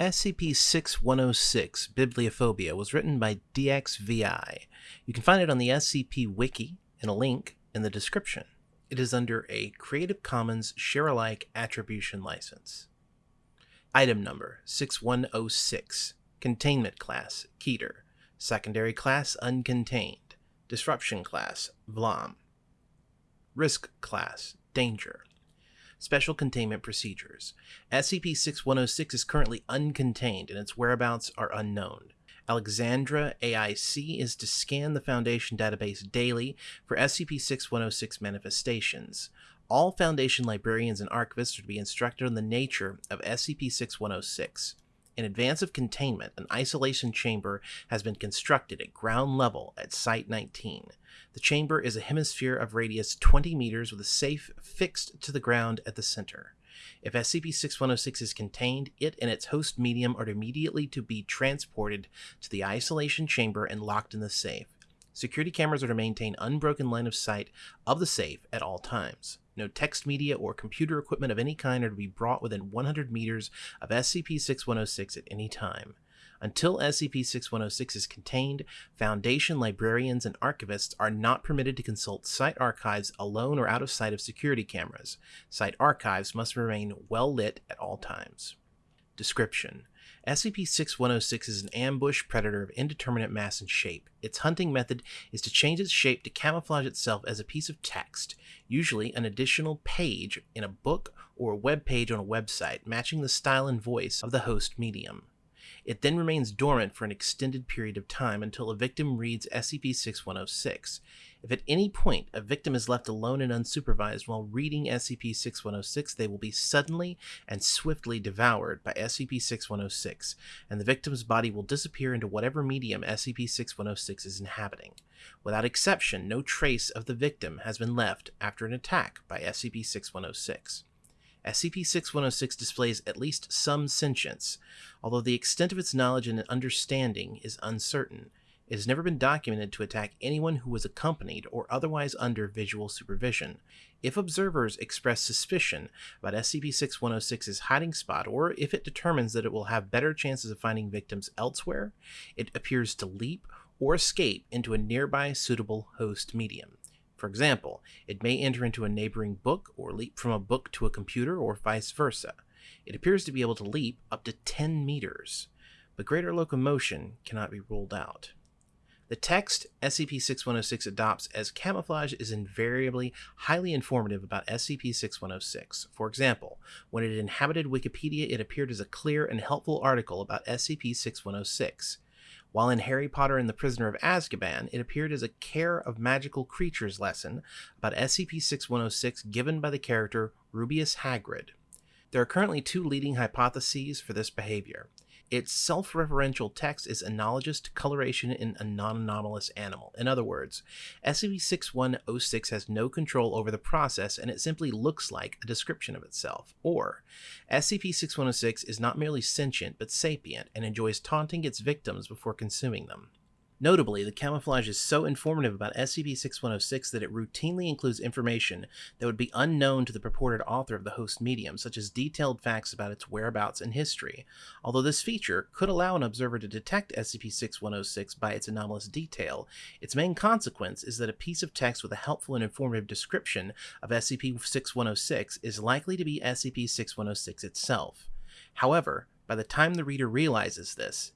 SCP-6106 Bibliophobia was written by DXVI. You can find it on the SCP Wiki in a link in the description. It is under a Creative Commons Share-alike Attribution License. Item Number 6106 Containment Class Keter Secondary Class Uncontained Disruption Class Vlam Risk Class Danger Special Containment Procedures. SCP-6106 is currently uncontained and its whereabouts are unknown. Alexandra AIC is to scan the Foundation database daily for SCP-6106 manifestations. All Foundation librarians and archivists are to be instructed on the nature of SCP-6106. In advance of containment, an isolation chamber has been constructed at ground level at Site 19. The chamber is a hemisphere of radius 20 meters with a safe fixed to the ground at the center. If SCP-6106 is contained, it and its host medium are immediately to be transported to the isolation chamber and locked in the safe. Security cameras are to maintain unbroken line of sight of the safe at all times. No text media or computer equipment of any kind are to be brought within 100 meters of SCP-6106 at any time. Until SCP-6106 is contained, Foundation librarians and archivists are not permitted to consult site archives alone or out of sight of security cameras. Site archives must remain well lit at all times. Description SCP-6106 is an ambush predator of indeterminate mass and shape. Its hunting method is to change its shape to camouflage itself as a piece of text, usually an additional page in a book or a web page on a website, matching the style and voice of the host medium. It then remains dormant for an extended period of time until a victim reads SCP-6106. If at any point a victim is left alone and unsupervised while reading SCP-6106, they will be suddenly and swiftly devoured by SCP-6106, and the victim's body will disappear into whatever medium SCP-6106 is inhabiting. Without exception, no trace of the victim has been left after an attack by SCP-6106. SCP-6106 displays at least some sentience, although the extent of its knowledge and understanding is uncertain. It has never been documented to attack anyone who was accompanied or otherwise under visual supervision. If observers express suspicion about SCP-6106's hiding spot, or if it determines that it will have better chances of finding victims elsewhere, it appears to leap or escape into a nearby suitable host medium. For example, it may enter into a neighboring book or leap from a book to a computer or vice versa. It appears to be able to leap up to 10 meters, but greater locomotion cannot be ruled out. The text SCP-6106 adopts as camouflage is invariably highly informative about SCP-6106. For example, when it inhabited Wikipedia, it appeared as a clear and helpful article about SCP-6106. While in Harry Potter and the Prisoner of Azkaban, it appeared as a Care of Magical Creatures lesson about SCP-6106 given by the character Rubeus Hagrid. There are currently two leading hypotheses for this behavior. Its self-referential text is analogous to coloration in a non-anomalous animal. In other words, SCP-6106 has no control over the process and it simply looks like a description of itself. Or, SCP-6106 is not merely sentient but sapient and enjoys taunting its victims before consuming them. Notably, the camouflage is so informative about SCP-6106 that it routinely includes information that would be unknown to the purported author of the host medium, such as detailed facts about its whereabouts and history. Although this feature could allow an observer to detect SCP-6106 by its anomalous detail, its main consequence is that a piece of text with a helpful and informative description of SCP-6106 is likely to be SCP-6106 itself. However, by the time the reader realizes this,